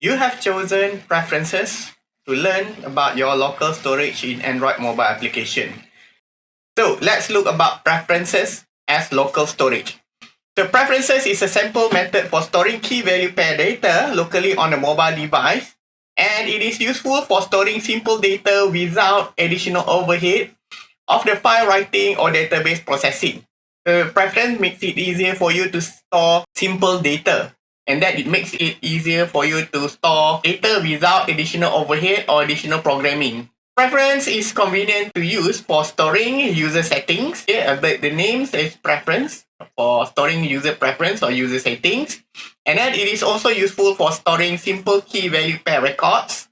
You have chosen Preferences to learn about your local storage in Android mobile application. So let's look about Preferences as local storage. So Preferences is a simple method for storing key value pair data locally on a mobile device and it is useful for storing simple data without additional overhead of the file writing or database processing. The preference makes it easier for you to store simple data and that it makes it easier for you to store data without additional overhead or additional programming. Preference is convenient to use for storing user settings. Yeah, but the name says preference for storing user preference or user settings. And then it is also useful for storing simple key value pair records,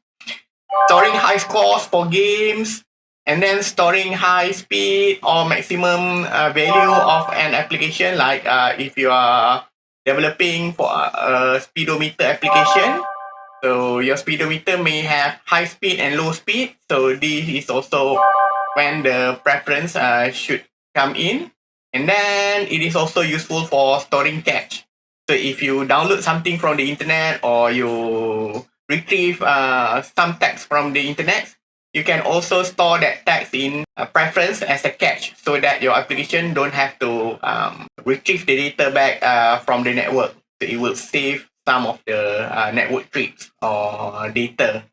storing high scores for games, and then storing high speed or maximum uh, value of an application like uh, if you are developing for a speedometer application. So your speedometer may have high speed and low speed. So this is also when the preference uh, should come in. And then it is also useful for storing cache so if you download something from the internet or you retrieve uh, some text from the internet you can also store that text in a preference as a cache so that your application don't have to um, retrieve the data back uh, from the network. So it will save some of the uh, network trips or data.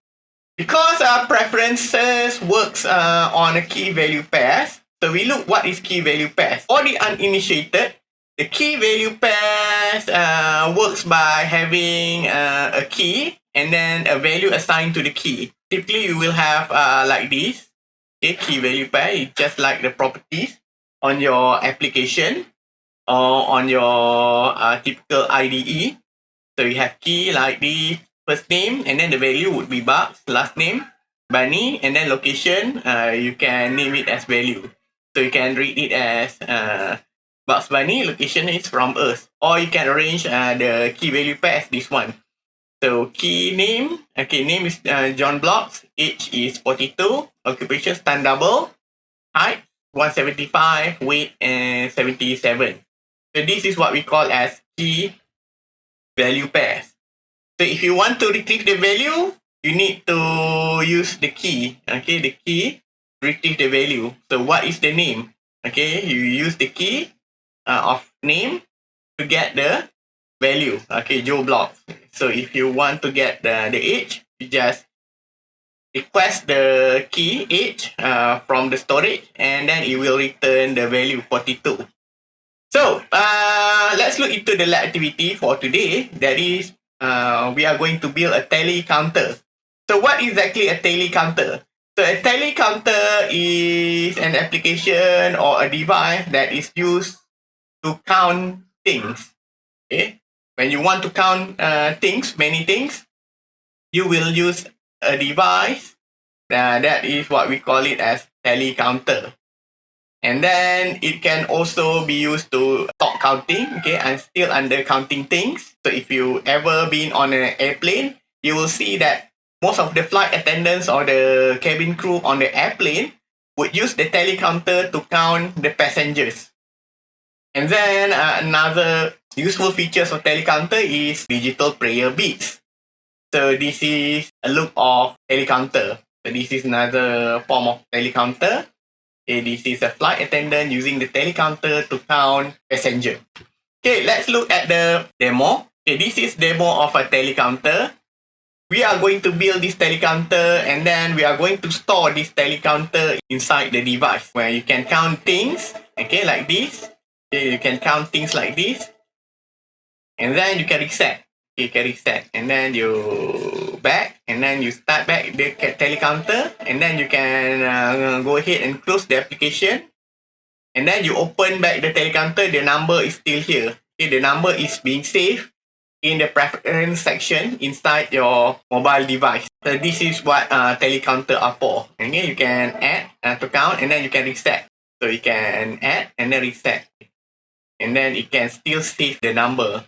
Because our preferences works uh, on a key value pairs, so we look what is key value pairs. For the uninitiated, the key value pairs uh, works by having uh, a key and then a value assigned to the key typically you will have uh, like this. Okay key value pair just like the properties on your application or on your uh, typical IDE so you have key like the first name and then the value would be Bugs last name Bunny and then location uh, you can name it as value. So you can read it as uh, Bugs Bunny. Location is from Earth. Or you can arrange uh, the key value pair as this one So key name, okay, name is uh, John Blocks. Age is 42. Occupation stand double. Height 175. Weight and 77. So this is what we call as key value pairs. So if you want to retrieve the value, you need to use the key. Okay, the key retrieve the value. So what is the name? Okay, you use the key uh, of name to get the value. Okay, Joe block. So if you want to get the, the age, you just request the key age uh, from the storage and then it will return the value 42. So uh, let's look into the lab activity for today. That is, uh, we are going to build a tally counter. So what exactly a tally counter? So a tally counter is an application or a device that is used to count things. Okay, when you want to count uh, things, many things, you will use a device uh, that is what we call it as tally counter. And then it can also be used to stop counting. Okay, I'm still under counting things. So if you ever been on an airplane, you will see that most of the flight attendants or the cabin crew on the airplane would use the tally counter to count the passengers. And then uh, another useful features of tally counter is digital prayer beads. So this is a look of tally counter. So this is another form of tally counter. Okay, this is a flight attendant using the tally counter to count passenger. Okay, let's look at the demo. Okay, this is demo of a tally counter. We are going to build this tally counter and then we are going to store this tally counter inside the device where you can count things, okay, like this. Okay, you can count things like this and then you can reset you can reset and then you back. And then you start back. The telecounter and then you can uh, go ahead and close the application. And then you open back the telecounter the number is still here. Okay the number is being saved in the preference section inside your mobile device. So this is what uh, telecounter are for. Okay you can add uh, to count. And then you can reset. So you can add and then reset. And then it can still save the number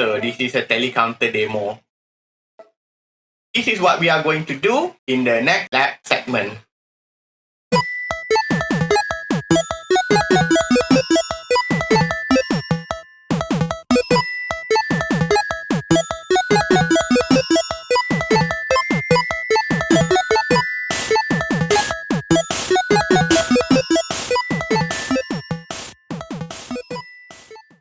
So this is a tally counter demo. This is what we are going to do in the next lab segment.